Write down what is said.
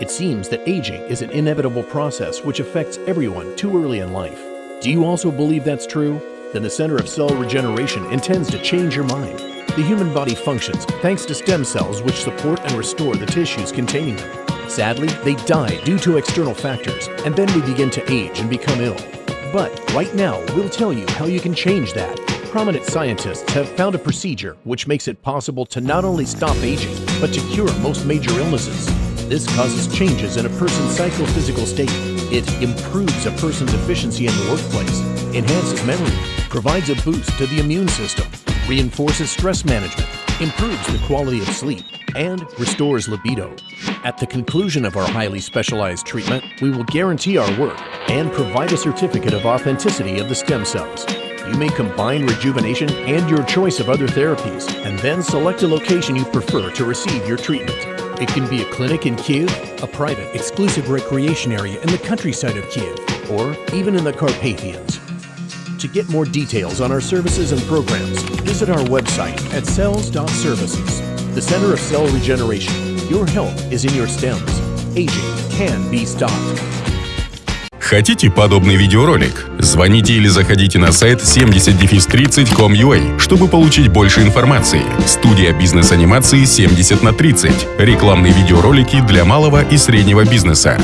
It seems that aging is an inevitable process which affects everyone too early in life. Do you also believe that's true? Then the Center of Cell Regeneration intends to change your mind. The human body functions thanks to stem cells which support and restore the tissues containing them. Sadly, they die due to external factors, and then we begin to age and become ill. But right now, we'll tell you how you can change that. Prominent scientists have found a procedure which makes it possible to not only stop aging, but to cure most major illnesses. This causes changes in a person's psychophysical state. It improves a person's efficiency in the workplace, enhances memory, provides a boost to the immune system, reinforces stress management, improves the quality of sleep, and restores libido. At the conclusion of our highly specialized treatment, we will guarantee our work and provide a certificate of authenticity of the stem cells. You may combine rejuvenation and your choice of other therapies, and then select a location you prefer to receive your treatment. It can be a clinic in Kiev, a private, exclusive recreation area in the countryside of Kiev, or even in the Carpathians. To get more details on our services and programs, visit our website at cells.services. The Center of Cell Regeneration. Your health is in your stems. Aging can be stopped. Хотите подобный видеоролик? Звоните или заходите на сайт 70-30.com.ua, чтобы получить больше информации. Студия бизнес-анимации 70 на 30. Рекламные видеоролики для малого и среднего бизнеса.